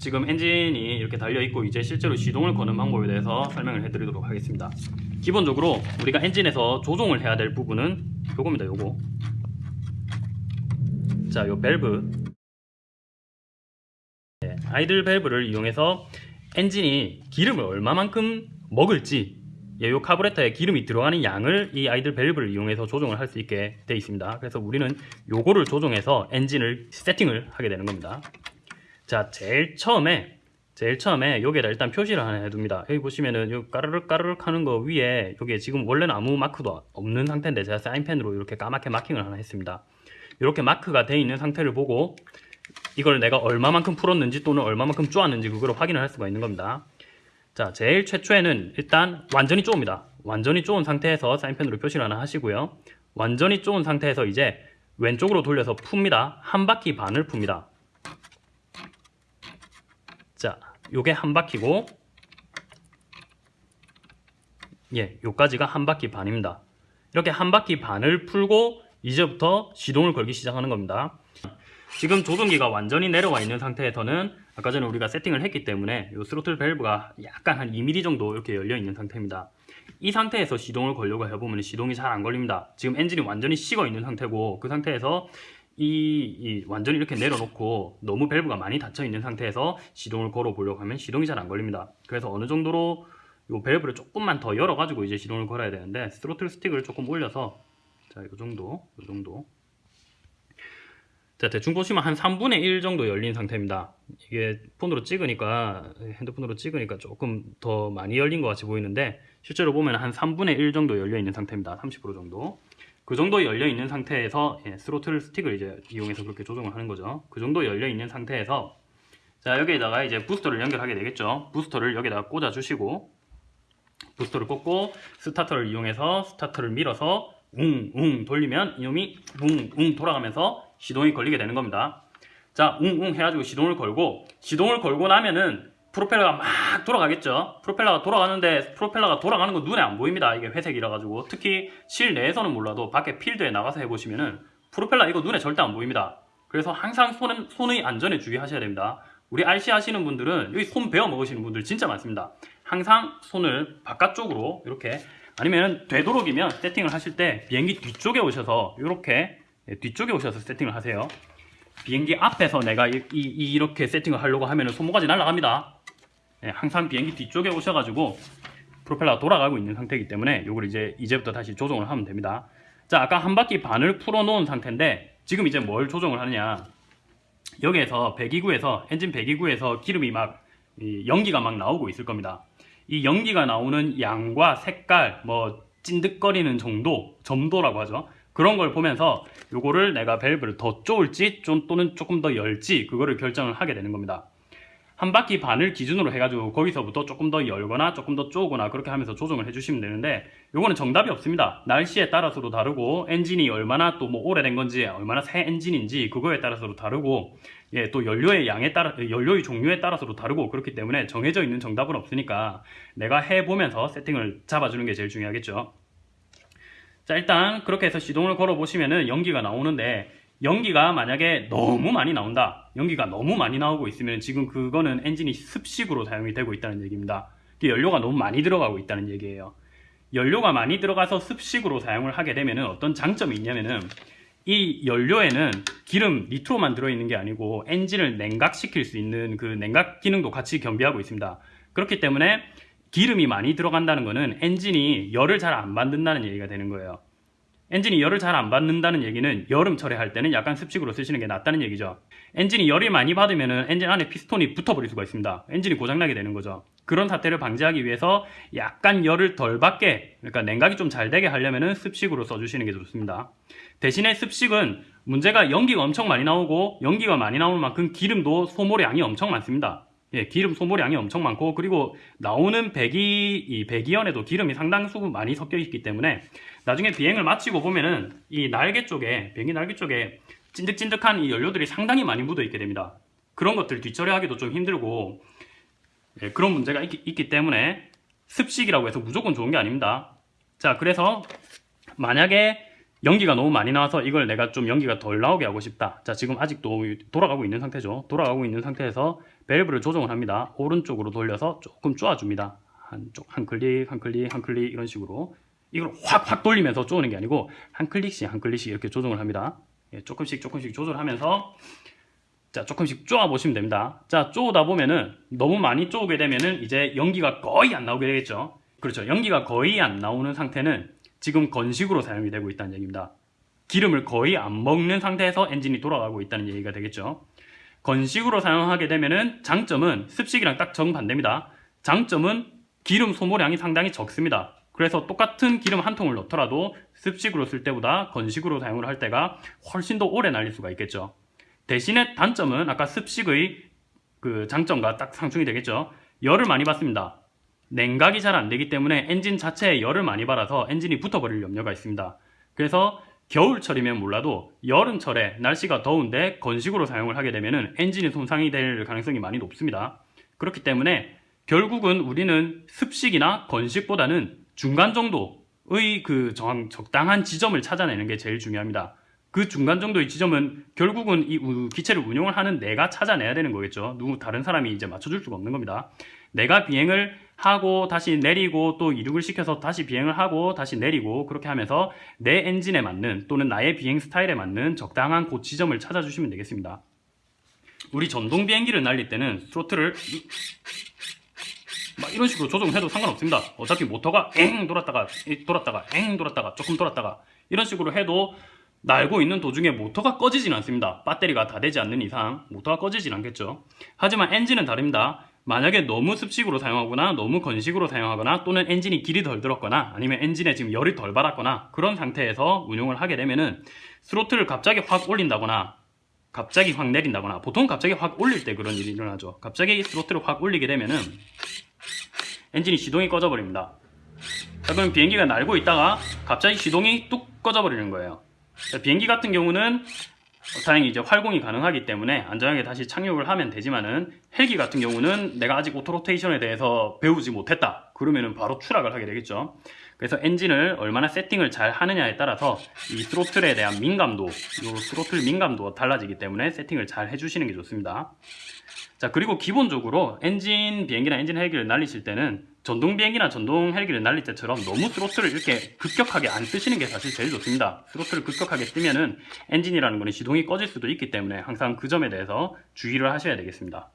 지금 엔진이 이렇게 달려있고 이제 실제로 시동을 거는 방법에 대해서 설명을 해드리도록 하겠습니다 기본적으로 우리가 엔진에서 조종을 해야 될 부분은 요겁니다 요거 자요 밸브 네, idle 밸브를 이용해서 엔진이 기름을 얼마만큼 먹을지 예, 요 카브레터에 기름이 들어가는 양을 이 idle 밸브를 이용해서 조정을 할 수 있게 되어 있습니다. 그래서 우리는 요거를 조정해서 엔진을 세팅을 하게 되는 겁니다. 자, 제일 처음에 제일 처음에 여기에다 일단 표시를 하나 해둡니다. 여기 보시면은 요 까르륵 까르륵 하는 거 위에 여기에 지금 원래는 아무 마크도 없는 상태인데 제가 사인펜으로 이렇게 까맣게 마킹을 하나 했습니다. 이렇게 마크가 되어 있는 상태를 보고 이걸 내가 얼마만큼 풀었는지 또는 얼마만큼 쪼았는지 그걸 확인을 할 수가 있는 겁니다. 자, 제일 최초에는 일단 완전히 쪼입니다. 완전히 쪼은 상태에서 사인펜으로 표시를 하나 하시고요. 완전히 쪼은 상태에서 이제 왼쪽으로 돌려서 풉니다. 한 바퀴 반을 풉니다. 자, 요게 한 바퀴고 예, 요까지가 한 바퀴 반입니다. 이렇게 한 바퀴 반을 풀고 이제부터 시동을 걸기 시작하는 겁니다. 지금 조종기가 완전히 내려와 있는 상태에서는 아까 전에 우리가 세팅을 했기 때문에 이 스로틀 밸브가 약간 한 2mm 정도 이렇게 열려 있는 상태입니다. 이 상태에서 시동을 걸려고 해보면 시동이 잘 안 걸립니다. 지금 엔진이 완전히 식어 있는 상태고 그 상태에서 이, 이 완전히 이렇게 내려놓고 너무 밸브가 많이 닫혀 있는 상태에서 시동을 걸어 보려고 하면 시동이 잘 안 걸립니다. 그래서 어느 정도로 이 밸브를 조금만 더 열어 가지고 이제 시동을 걸어야 되는데 스로틀 스틱을 조금 올려서 자, 이 정도, 이 정도. 자 대충 보시면 한 3분의 1 정도 열린 상태입니다. 이게 폰으로 찍으니까 핸드폰으로 찍으니까 조금 더 많이 열린 것 같이 보이는데 실제로 보면 한 3분의 1 정도 열려 있는 상태입니다. 30% 정도 그 정도 열려 있는 상태에서 예, 스로틀 스틱을 이제 이용해서 그렇게 조정을 하는 거죠 그 정도 열려 있는 상태에서 자 여기에다가 이제 부스터를 연결하게 되겠죠 부스터를 여기다가 꽂아 주시고 부스터를 꽂고 스타터를 이용해서 스타터를 밀어서 웅웅 돌리면 이놈이 웅웅 돌아가면서 시동이 걸리게 되는 겁니다. 자, 웅웅 해가지고 시동을 걸고 시동을 걸고 나면은 프로펠러가 막 돌아가겠죠. 프로펠러가 돌아가는데 프로펠러가 돌아가는 거 눈에 안 보입니다. 이게 회색이라 가지고 특히 실내에서는 몰라도 밖에 필드에 나가서 해보시면은 프로펠러 이거 눈에 절대 안 보입니다. 그래서 항상 손은, 손의 안전에 주의하셔야 됩니다. 우리 RC 하시는 분들은 여기 손 베어 먹으시는 분들 진짜 많습니다. 항상 손을 바깥쪽으로 이렇게 아니면 되도록이면 세팅을 하실 때 비행기 뒤쪽에 오셔서 이렇게 예, 뒤쪽에 오셔서 세팅을 하세요 비행기 앞에서 내가 이, 이, 렇게 세팅을 하려고 하면 손모가지 날아갑니다 네, 항상 비행기 뒤쪽에 오셔가지고 프로펠러가 돌아가고 있는 상태이기 때문에 이걸 이제 이제부터 다시 조정을 하면 됩니다. 자 아까 한 바퀴 반을 풀어 놓은 상태인데 지금 이제 뭘 조정을 하느냐. 여기에서 배기구에서 엔진 배기구에서 기름이 막 연기가 막 나오고 있을 겁니다. 이 연기가 나오는 양과 색깔 뭐 찐득거리는 정도 점도라고 하죠. 그런 걸 보면서 요거를 내가 밸브를 더 쪼을지 좀 또는 조금 더 열지 그거를 결정을 하게 되는 겁니다 한 바퀴 반을 기준으로 해가지고 거기서부터 조금 더 열거나 조금 더 쪼거나 그렇게 하면서 조정을 해주시면 되는데 요거는 정답이 없습니다. 날씨에 따라서도 다르고 엔진이 얼마나 또 뭐 오래된 건지 얼마나 새 엔진인지 그거에 따라서도 다르고 예, 또 연료의 양에 따라 연료의 종류에 따라서도 다르고 그렇기 때문에 정해져 있는 정답은 없으니까 내가 해보면서 세팅을 잡아주는 게 제일 중요하겠죠. 자 일단 그렇게 해서 시동을 걸어 보시면은 연기가 나오는데 연기가 만약에 너무 많이 나온다. 연기가 너무 많이 나오고 있으면 지금 그거는 엔진이 습식으로 사용이 되고 있다는 얘기입니다. 연료가 너무 많이 들어가고 있다는 얘기예요. 연료가 많이 들어가서 습식으로 사용을 하게 되면 어떤 장점이 있냐면은 이 연료에는 기름 니트로만 들어있는 게 아니고 엔진을 냉각시킬 수 있는 그 냉각 기능도 같이 겸비하고 있습니다. 그렇기 때문에 기름이 많이 들어간다는 것은 엔진이 열을 잘안 받는다는 얘기가 되는 거예요. 엔진이 열을 잘 안 받는다는 얘기는 여름철에 할 때는 약간 습식으로 쓰시는 게 낫다는 얘기죠. 엔진이 열이 많이 받으면 엔진 안에 피스톤이 붙어버릴 수가 있습니다. 엔진이 고장나게 되는 거죠. 그런 사태를 방지하기 위해서 약간 열을 덜 받게 그러니까 냉각이 좀 잘 되게 하려면 습식으로 써주시는 게 좋습니다. 대신에 습식은 문제가 연기가 엄청 많이 나오고 연기가 많이 나오는 만큼 기름도 소모량이 엄청 많습니다. 예, 기름 소모량이 엄청 많고 그리고 나오는 배기 이 배기연에도 기름이 상당수 많이 섞여 있기 때문에 나중에 비행을 마치고 보면은 이 날개 쪽에 비행기 날개 쪽에 찐득찐득한 이 연료들이 상당히 많이 묻어 있게 됩니다. 그런 것들 뒤처리하기도 좀 힘들고 예, 그런 문제가 있기, 있기 때문에 습식이라고 해서 무조건 좋은 게 아닙니다. 자 그래서 만약에 연기가 너무 많이 나와서 이걸 내가 좀 연기가 덜 나오게 하고 싶다. 자, 지금 아직도 돌아가고 있는 상태죠. 돌아가고 있는 상태에서 밸브를 조정을 합니다. 오른쪽으로 돌려서 조금 쪼아줍니다. 한쪽 한 클릭, 한 클릭, 한 클릭 이런 식으로 이걸 확 확 돌리면서 쪼는 게 아니고 한 클릭씩 한 클릭씩 이렇게 조정을 합니다. 예, 조금씩 조금씩 조절하면서 자 조금씩 쪼아 보시면 됩니다. 자 쪼다 보면은 너무 많이 쪼게 되면은 이제 연기가 거의 안 나오게 되겠죠. 그렇죠. 연기가 거의 안 나오는 상태는 지금 건식으로 사용이 되고 있다는 얘기입니다. 기름을 거의 안 먹는 상태에서 엔진이 돌아가고 있다는 얘기가 되겠죠. 건식으로 사용하게 되면은 장점은 습식이랑 딱 정반대입니다. 장점은 기름 소모량이 상당히 적습니다. 그래서 똑같은 기름 한 통을 넣더라도 습식으로 쓸 때보다 건식으로 사용을 할 때가 훨씬 더 오래 날릴 수가 있겠죠. 대신에 단점은 아까 습식의 그 장점과 딱 상충이 되겠죠. 열을 많이 받습니다. 냉각이 잘 안 되기 때문에 엔진 자체에 열을 많이 받아서 엔진이 붙어버릴 염려가 있습니다. 그래서 겨울철이면 몰라도 여름철에 날씨가 더운데 건식으로 사용을 하게 되면 엔진이 손상이 될 가능성이 많이 높습니다. 그렇기 때문에 결국은 우리는 습식이나 건식보다는 중간 정도의 그 정확, 적당한 지점을 찾아내는 게 제일 중요합니다. 그 중간 정도의 지점은 결국은 이 우- 기체를 운용을 하는 내가 찾아내야 되는 거겠죠. 누구 다른 사람이 이제 맞춰줄 수가 없는 겁니다. 내가 비행을 하고 다시 내리고 또 이륙을 시켜서 다시 비행을 하고 다시 내리고 그렇게 하면서 내 엔진에 맞는 또는 나의 비행 스타일에 맞는 적당한 그 지점을 찾아주시면 되겠습니다. 우리 전동 비행기를 날릴 때는 스로틀을 이- 막 이런 식으로 조정해도 상관없습니다. 어차피 모터가 엥 돌았다가 이 돌았다가 엥 돌았다가 조금 돌았다가 이런 식으로 해도 날고 있는 도중에 모터가 꺼지진 않습니다. 배터리가 다 되지 않는 이상 모터가 꺼지진 않겠죠. 하지만 엔진은 다릅니다. 만약에 너무 습식으로 사용하거나 너무 건식으로 사용하거나 또는 엔진이 길이 덜 들었거나 아니면 엔진에 지금 열이 덜 받았거나 그런 상태에서 운용을 하게 되면은 스로틀을 갑자기 확 올린다거나 갑자기 확 내린다거나 보통 갑자기 확 올릴 때 그런 일이 일어나죠. 갑자기 스로틀을 확 올리게 되면은 엔진이 시동이 꺼져버립니다. 자, 그럼 비행기가 날고 있다가 갑자기 시동이 뚝 꺼져버리는 거예요. 자, 비행기 같은 경우는 어, 다행히 이제 활공이 가능하기 때문에 안전하게 다시 착륙을 하면 되지만은 헬기 같은 경우는 내가 아직 autorotation에 대해서 배우지 못했다. 그러면은 바로 추락을 하게 되겠죠. 그래서 엔진을 얼마나 세팅을 잘 하느냐에 따라서 이 스로틀에 대한 민감도, 요 스로틀 민감도가 달라지기 때문에 세팅을 잘 해주시는 게 좋습니다. 자 그리고 기본적으로 엔진 비행기나 엔진 헬기를 날리실 때는 전동 비행기나 전동 헬기를 날릴 때처럼 너무 스로틀을 이렇게 급격하게 안 쓰시는 게 사실 제일 좋습니다. 스로틀을 급격하게 쓰면은 엔진이라는 거는 시동이 꺼질 수도 있기 때문에 항상 그 점에 대해서 주의를 하셔야 되겠습니다.